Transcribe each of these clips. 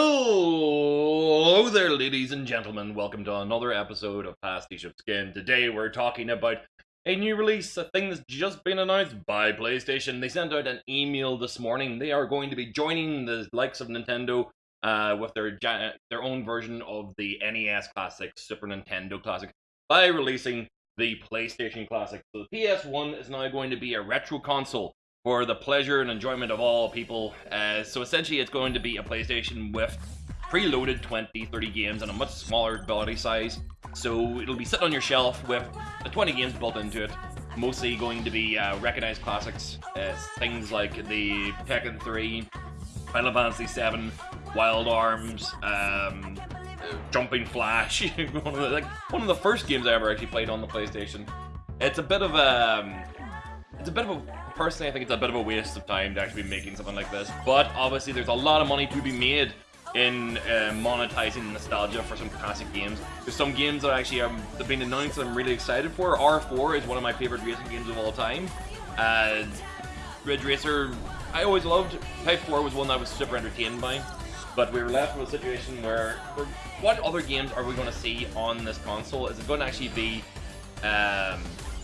Hello there, ladies and gentlemen. Welcome to another episode of Pastiche of Skin. Today we're talking about a new release, a thing that's just been announced by PlayStation. They sent out an email this morning. They are going to be joining the likes of Nintendo uh, with their their own version of the NES Classic, Super Nintendo Classic, by releasing the PlayStation Classic. So the PS1 is now going to be a retro console for the pleasure and enjoyment of all people. Uh, so essentially, it's going to be a PlayStation with preloaded 20, 30 games and a much smaller body size. So it'll be sitting on your shelf with 20 games built into it. Mostly going to be uh, recognized classics, uh, things like the Tekken 3, Final Fantasy 7, Wild Arms, um, Jumping Flash. one, of the, like, one of the first games I ever actually played on the PlayStation. It's a bit of a, um, it's a bit of a personally, I think it's a bit of a waste of time to actually be making something like this. But obviously, there's a lot of money to be made in uh, monetizing nostalgia for some classic games. There's some games that actually have been announced that I'm really excited for. R4 is one of my favorite racing games of all time. Uh, Ridge Racer, I always loved. Type 4 was one that I was super entertained by. But we were left with a situation where, what other games are we going to see on this console? Is it going to actually be um,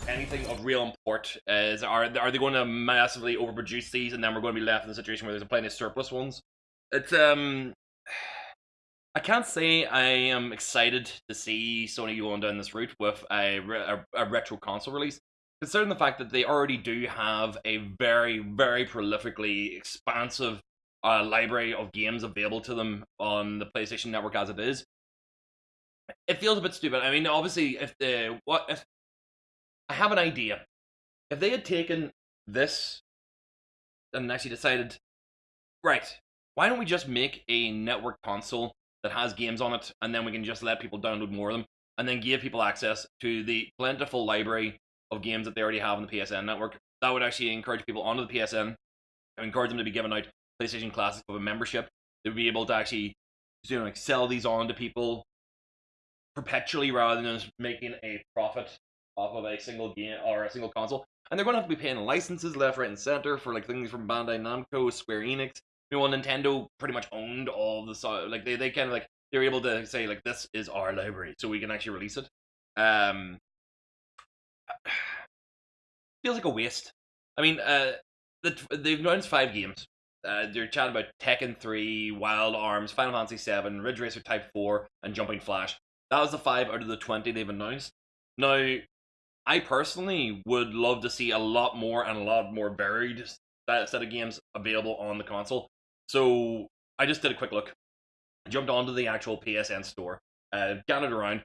anything of real import? Is are are they going to massively overproduce these, and then we're going to be left in a situation where there's a plenty of surplus ones? It's um, I can't say I am excited to see Sony going down this route with a, a, a retro console release. Considering the fact that they already do have a very, very prolifically expansive uh, library of games available to them on the PlayStation Network as it is, it feels a bit stupid. I mean, obviously, if the what if I have an idea. If they had taken this and actually decided, right, why don't we just make a network console that has games on it, and then we can just let people download more of them, and then give people access to the plentiful library of games that they already have on the PSN network. That would actually encourage people onto the PSN, and encourage them to be given out PlayStation Classic with a membership. They would be able to actually, you know, like sell these on to people perpetually rather than just making a profit off of a single game or a single console. And they're going to have to be paying licenses left, right, and center for like things from Bandai Namco, Square Enix. You know, Nintendo pretty much owned all the like they, they kind of like they're able to say like this is our library, so we can actually release it. Um, feels like a waste. I mean, uh, the, they've announced five games. Uh, they're chatting about Tekken 3, Wild Arms, Final Fantasy 7, Ridge Racer Type 4, and Jumping Flash. That was the five out of the 20 they've announced. Now, I personally would love to see a lot more and a lot more varied set of games available on the console. So I just did a quick look, jumped onto the actual PSN store, uh, it around.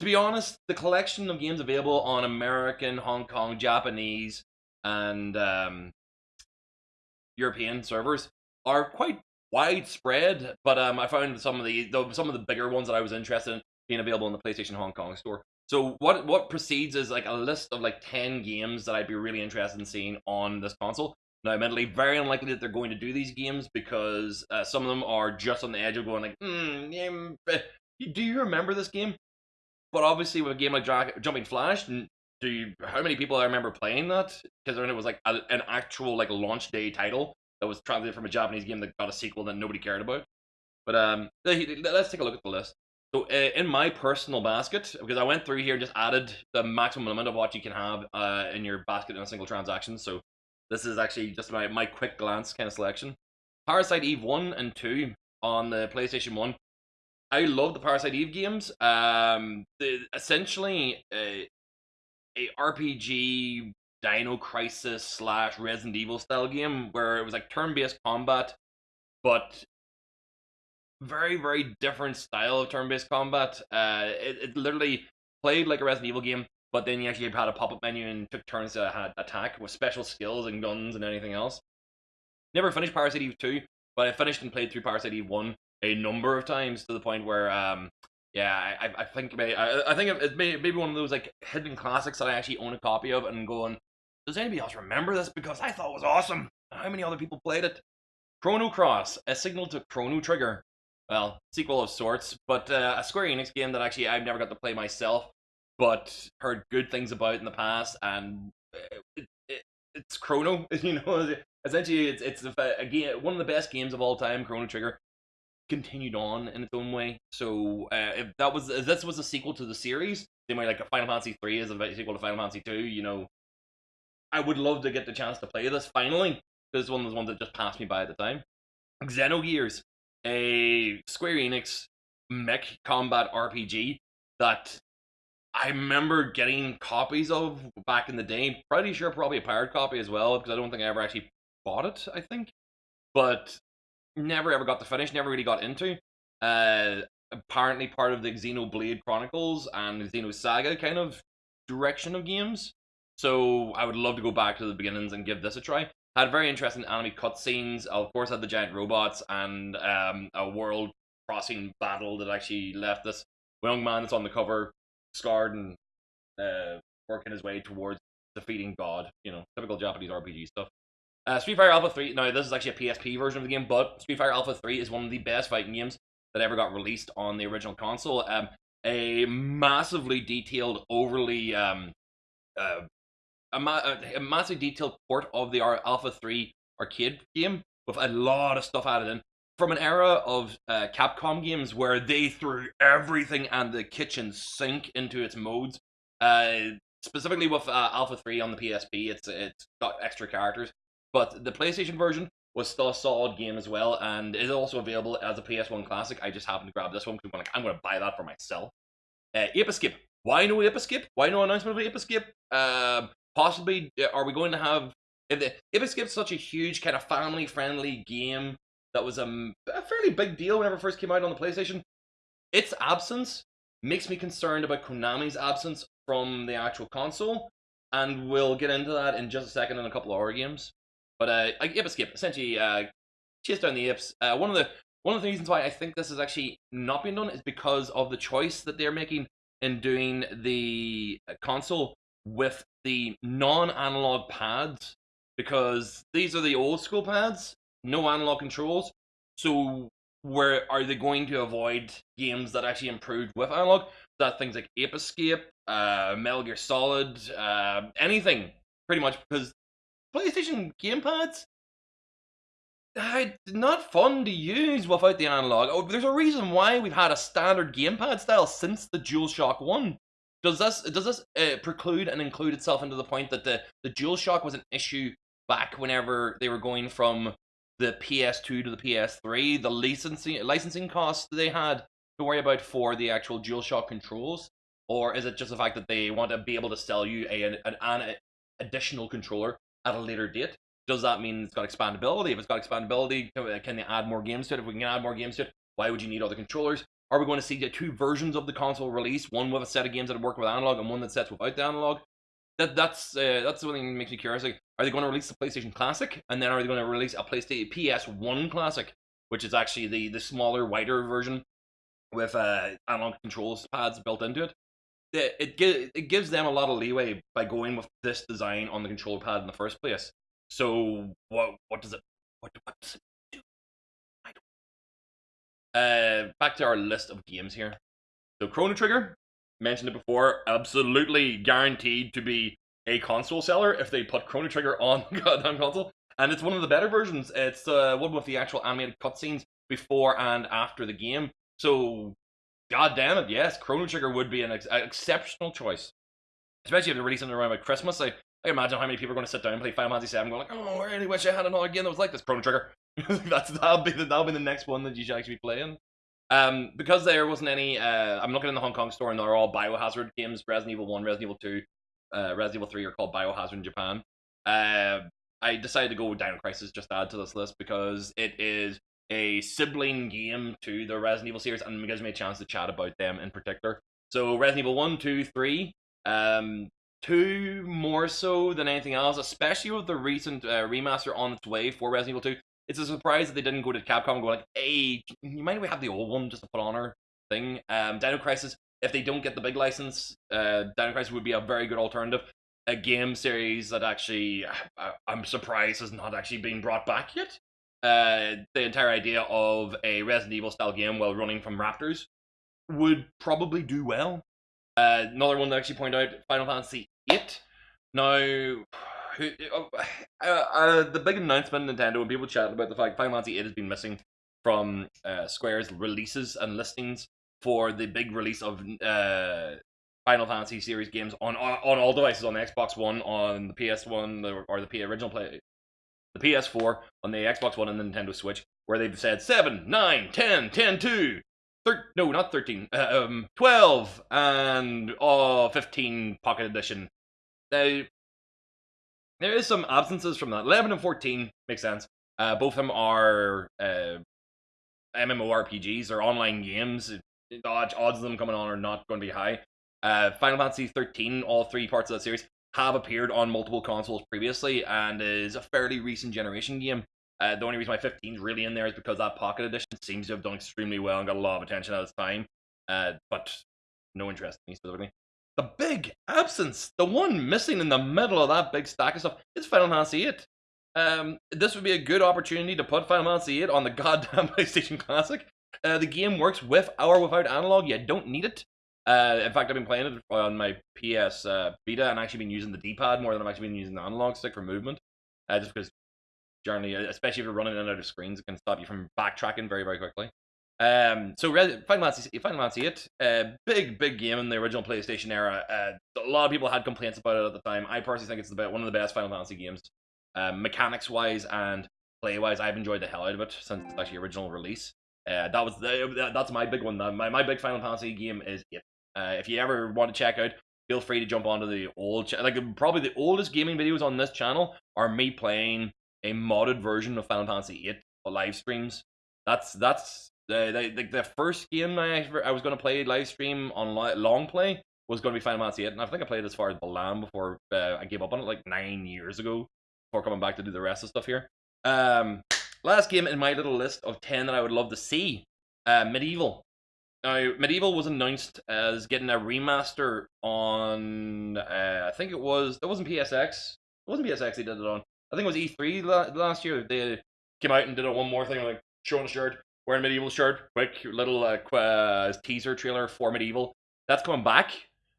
To be honest, the collection of games available on American, Hong Kong, Japanese, and um, European servers are quite widespread. But um, I found some of the, the some of the bigger ones that I was interested in being available in the PlayStation Hong Kong store. So what what precedes is like a list of like ten games that I'd be really interested in seeing on this console. Now, admittedly, very unlikely that they're going to do these games because uh, some of them are just on the edge of going like, hmm. Do you remember this game? But obviously, with a game like Jumping Flash, do you, how many people I remember playing that? Because it was like a, an actual like launch day title that was translated from a Japanese game that got a sequel that nobody cared about. But um, let's take a look at the list. So uh, in my personal basket, because I went through here and just added the maximum limit of what you can have uh, in your basket in a single transaction. So this is actually just my, my quick glance kind of selection. Parasite Eve 1 and 2 on the PlayStation 1. I love the Parasite Eve games. Um, the, essentially, a, a RPG Dino Crisis slash Resident Evil style game where it was like turn-based combat, but very very different style of turn-based combat. Uh, it, it literally played like a Resident Evil game, but then you actually had a pop-up menu and took turns to attack with special skills and guns and anything else. Never finished Parasite Eve 2, but I finished and played through Parasite Eve 1 a number of times to the point where um yeah, I, I think maybe, I, I think it may maybe one of those like hidden classics that I actually own a copy of and going, does anybody else remember this? Because I thought it was awesome. How many other people played it? Chrono Cross, a signal to Chrono Trigger well, sequel of sorts, but uh, a Square Enix game that actually I've never got to play myself, but heard good things about in the past, and it, it, it's Chrono, you know. Essentially, it's it's a, a game, one of the best games of all time, Chrono Trigger. continued on in its own way. So uh, if that was if this was a sequel to the series, they might like a Final Fantasy three is a sequel to Final Fantasy two. You know, I would love to get the chance to play this finally. This one was one that just passed me by at the time. Xenogears, a Square Enix mech combat RPG that I remember getting copies of back in the day. Pretty sure probably a pirate copy as well, because I don't think I ever actually bought it, I think. But never ever got to finish, never really got into. Uh, apparently part of the Xenoblade Chronicles and Xenosaga kind of direction of games. So I would love to go back to the beginnings and give this a try. Had very interesting anime cutscenes. Of course, had the giant robots and um, a world crossing battle that actually left this young man that's on the cover scarred and uh, working his way towards defeating God. You know, typical Japanese RPG stuff. Uh, Street Fighter Alpha 3, now this is actually a PSP version of the game, but Street Fighter Alpha 3 is one of the best fighting games that ever got released on the original console. Um, a massively detailed, overly, um, uh, a, a massively detailed port of the Alpha 3 arcade game with a lot of stuff added in. From an era of uh, Capcom games where they threw everything and the kitchen sink into its modes, uh, specifically with uh, Alpha 3 on the PSP, it's it's got extra characters. But the PlayStation version was still a solid game as well, and is also available as a PS1 classic. I just happened to grab this one because I'm going to buy that for myself. Uh, Ape Escape. Why no Ape Escape? Why no announcement of Ape Escape? Uh, possibly, uh, are we going to have... If the, Ape Escape is such a huge, kind of family-friendly game that was um, a fairly big deal whenever it first came out on the PlayStation, its absence makes me concerned about Konami's absence from the actual console, and we'll get into that in just a second in a couple of our games. But uh, Ape Escape essentially uh, chase down the apes. Uh, one of the one of the reasons why I think this is actually not being done is because of the choice that they're making in doing the console with the non-analog pads because these are the old school pads, no analog controls. So where are they going to avoid games that actually improved with analog? That things like Ape Escape, uh, Metal Gear Solid, uh, anything pretty much because PlayStation gamepads, uh, not fun to use without the analog. Oh, there's a reason why we've had a standard gamepad style since the DualShock One. Does this does this uh, preclude and include itself into the point that the the DualShock was an issue back whenever they were going from the PS2 to the PS3, the licensing licensing costs they had to worry about for the actual DualShock controls, or is it just the fact that they want to be able to sell you a, an, an additional controller at a later date. Does that mean it's got expandability? If it's got expandability, can they add more games to it? If we can add more games to it, why would you need other controllers? Are we going to see the two versions of the console release? One with a set of games that work with analog and one that sets without the analog? That that's uh, that's something that makes me curious. Like, are they going to release the PlayStation Classic and then are they going to release a PlayStation PS1 Classic, which is actually the the smaller, wider version with uh, analog controls pads built into it? It, it, it gives them a lot of leeway by going with this design on the controller pad in the first place. So what what does it what, what does it. Uh, back to our list of games here. So Chrono Trigger, mentioned it before, absolutely guaranteed to be a console seller if they put Chrono Trigger on goddamn console. And it's one of the better versions. It's uh, one with the actual animated cutscenes before and after the game. So God damn it, yes, Chrono Trigger would be an ex- exceptional choice. Especially if they're releasing around like Christmas. I, I imagine how many people are going to sit down and play Final Fantasy VII going like, oh, I really wish I had another game that was like this Chrono Trigger. That's that'll be the, that'll be the next one that you should actually be playing. Um, because there wasn't any, uh, I'm looking in the Hong Kong store and they're all Biohazard games. Resident Evil One, Resident Evil Two, uh, Resident Evil Three are called Biohazard in Japan. Uh, I decided to go with Dino Crisis just to add to this list because it is a sibling game to the Resident Evil series, and it gives me a chance to chat about them in particular. So Resident Evil 1, 2, 3, um, 2 more so than anything else, especially with the recent uh, remaster on its way for Resident Evil 2. It's a surprise that they didn't go to Capcom and go like, hey, you might we have the old one just to put on our thing. Um, Dino Crisis, if they don't get the big license, uh, Dino Crisis would be a very good alternative. A game series that actually, uh, I'm surprised has not actually been brought back yet uh, the entire idea of a Resident Evil style game while running from raptors would probably do well. Uh, another one that actually point out Final Fantasy VIII. Now, uh, uh, the big announcement Nintendo and people chatting about the fact Final Fantasy VIII has been missing from uh, Square's releases and listings for the big release of uh, Final Fantasy series games on on all devices on the Xbox One, on the PS One, or the P original play, the PS4, on the Xbox One and the Nintendo Switch, where they've said 7, 9, 10, 10, 2, thir- no, not 13, uh, um, 12, and oh, 15 Pocket Edition. Now, there is some absences from that. 11 and 14 makes sense. Uh, both of them are uh, MMORPGs or online games. Odds, odds of them coming on are not going to be high. Uh, Final Fantasy 13, all three parts of that series, have appeared on multiple consoles previously and is a fairly recent generation game. Uh, the only reason why 15 is really in there is because that Pocket Edition seems to have done extremely well and got a lot of attention at its time. Uh, but no interest in me specifically. The big absence, the one missing in the middle of that big stack of stuff, is Final Fantasy 8. Um, this would be a good opportunity to put Final Fantasy 8 on the goddamn PlayStation Classic. Uh, the game works with or without analog. You don't need it. Uh, in fact, I've been playing it on my PS uh, Vita and actually been using the D-pad more than I've actually been using the analog stick for movement. Uh, just because generally, especially if you're running in and out of screens, it can stop you from backtracking very, very quickly. Um, so Final Fantasy, Final Fantasy 8, uh, big, big game in the original PlayStation era. Uh, a lot of people had complaints about it at the time. I personally think it's the one of the best Final Fantasy games, um, mechanics wise and play wise. I've enjoyed the hell out of it since its actually original release. Uh, that was the, that's my big one. My my big Final Fantasy game is it. Uh, if you ever want to check out, feel free to jump onto the old like probably the oldest gaming videos on this channel are me playing a modded version of Final Fantasy 8 live streams. That's that's the the, the first game I I was going to play live stream on long play was going to be Final Fantasy 8, and I think I played as far as Balamb before uh, I gave up on it like nine years ago. Before coming back to do the rest of stuff here. Um, last game in my little list of ten that I would love to see, uh, MediEvil. Now, MediEvil was announced as getting a remaster on. Uh, I think it was. It wasn't PSX. It wasn't PSX. They did it on. I think it was E3 la- last year. They came out and did a one more thing like showing a shirt, wearing MediEvil shirt, quick little uh, uh, teaser trailer for MediEvil. That's coming back.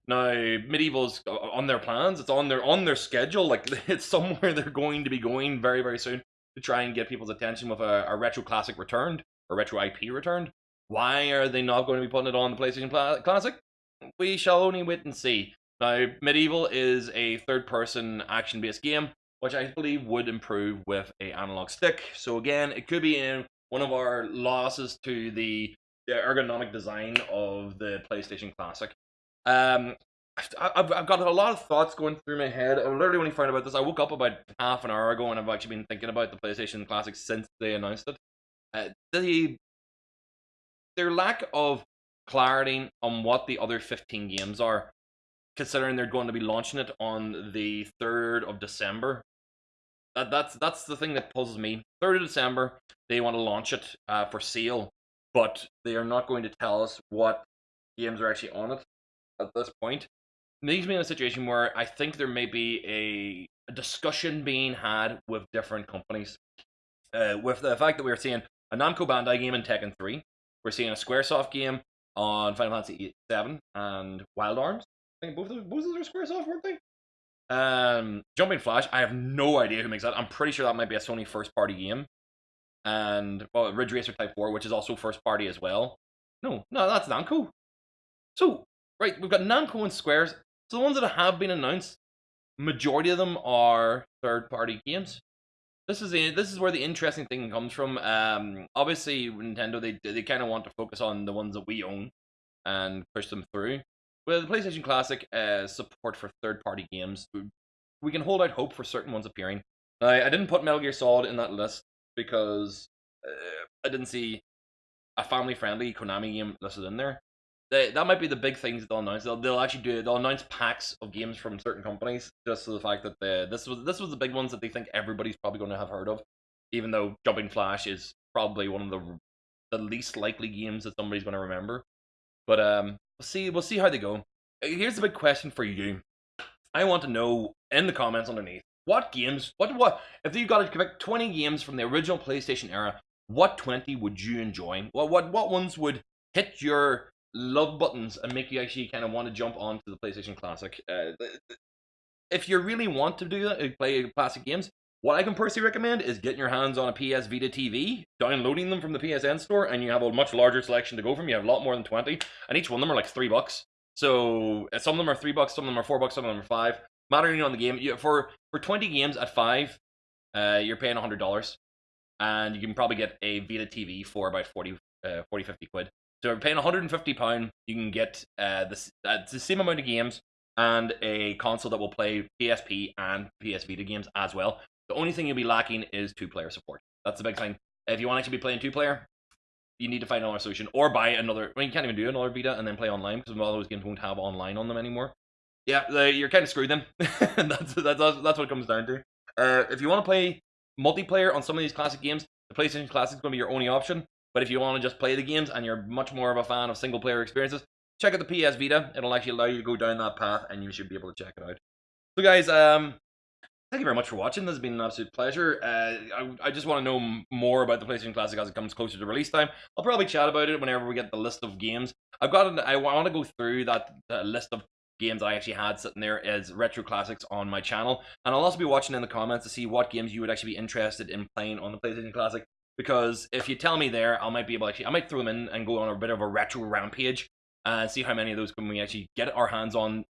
Now, MediEvil's on their plans. It's on their on their schedule. Like it's somewhere they're going to be going very very soon to try and get people's attention with a, a retro classic returned or retro IP returned. Why are they not going to be putting it on the PlayStation Classic? We shall only wait and see. Now, MediEvil is a third-person action-based game, which I believe would improve with a analog stick. So again, it could be in one of our losses to the, the ergonomic design of the PlayStation Classic. Um, I've, I've got a lot of thoughts going through my head. I literally only found about this. I woke up about half an hour ago and I've actually been thinking about the PlayStation Classic since they announced it. Uh, the their lack of clarity on what the other 15 games are, considering they're going to be launching it on the 3rd of December. That, that's that's the thing that puzzles me. 3rd of December, they want to launch it uh, for sale, but they are not going to tell us what games are actually on it at this point It leaves me in a situation where I think there may be a, a discussion being had with different companies. Uh, with the fact that we're seeing a Namco Bandai game in Tekken 3, we're seeing a Squaresoft game on Final Fantasy 7 and Wild Arms. I think both of both of those are Squaresoft, weren't they? Um, Jumping Flash, I have no idea who makes that. I'm pretty sure that might be a Sony first party game. And, well, Ridge Racer Type 4, which is also first party as well. No, no, that's Namco. So, right, we've got Namco and Squares so the ones that have been announced, majority of them are third-party games. This is the, this is where the interesting thing comes from. Um, obviously, Nintendo they they kind of want to focus on the ones that we own and push them through. With the PlayStation Classic uh, support for third-party games, we can hold out hope for certain ones appearing. I, I didn't put Metal Gear Solid in that list because uh, I didn't see a family-friendly Konami game listed in there they, that might be the big things they'll announce. They'll, they'll actually do it. they'll announce packs of games from certain companies just for the fact that the, this was this was the big ones that they think everybody's probably going to have heard of, even though Jumping Flash is probably one of the the least likely games that somebody's going to remember. But um, we'll see we'll see how they go. Here's a big question for you. I want to know in the comments underneath what games what what if you got to pick 20 games from the original PlayStation era, what 20 would you enjoy? What what what ones would hit your love buttons and make you actually kind of want to jump onto the PlayStation Classic. Uh, if you really want to do that, uh, play classic games, What I can personally recommend is getting your hands on a PS Vita TV, downloading them from the PSN store, and you have a much larger selection to go from. You have a lot more than 20, and each one of them are like three bucks. So uh, some of them are three bucks, some of them are four bucks, some of them are five. Mattering on the game, you, for for 20 games at five, uh, you're paying $100. And you can probably get a Vita TV for about 40, uh, 40 50 quid. So you're paying 150 pound, you can get uh, the, uh, the same amount of games and a console that will play PSP and PS Vita games as well. The only thing you'll be lacking is two player support. That's the big thing. If you want to actually be playing two player, you need to find another solution or buy another. Mean, you can't even do another Vita and then play online because a lot of those games won't have online on them anymore. Yeah, you're kind of screwed then. that's, that's that's what it comes down to. Uh, if you want to play multiplayer on some of these classic games, the PlayStation Classic is going to be your only option. But if you want to just play the games and you're much more of a fan of single player experiences, check out the PS Vita. It'll actually allow you to go down that path and you should be able to check it out. So guys, um, thank you very much for watching. This has been an absolute pleasure. Uh, I, I just want to know more about the PlayStation Classic as it comes closer to release time. I'll probably chat about it whenever we get the list of games. I've got. An, I want to go through that list of games I actually had sitting there as retro classics on my channel, and I'll also be watching in the comments to see what games you would actually be interested in playing on the PlayStation Classic. Because if you tell me there, I might be able to actually, I might throw them in and go on a bit of a retro rampage and see how many of those can we actually get our hands on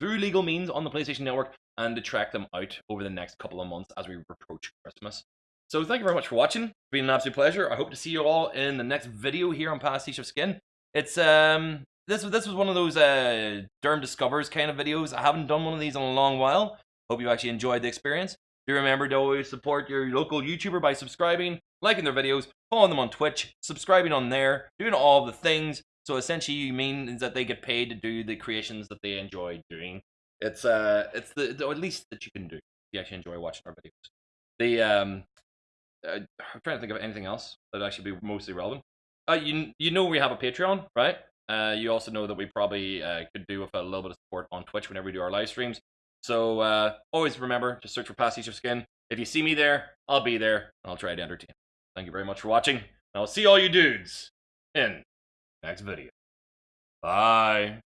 through legal means on the PlayStation Network and to track them out over the next couple of months as we approach Christmas. So thank you very much for watching. It's been an absolute pleasure. I hope to see you all in the next video here on Pastiche of Skin. It's um this this was one of those uh Derm Discovers kind of videos. I haven't done one of these in a long while. Hope you actually enjoyed the experience. Do remember to always support your local YouTuber by subscribing, liking their videos, following them on Twitch, subscribing on there, doing all the things. So essentially, means that they get paid to do the creations that they enjoy doing. It's uh, it's the, the at least that you can do if you actually enjoy watching our videos. The um, uh, I'm trying to think of anything else that actually be mostly relevant. Uh, you you know we have a Patreon, right? Uh, you also know that we probably uh, could do with a little bit of support on Twitch whenever we do our live streams. So uh, always remember, to search for Pastiche of Skin. If you see me there, I'll be there, and I'll try to entertain. Thank you very much for watching. I'll see all you dudes in next video. Bye.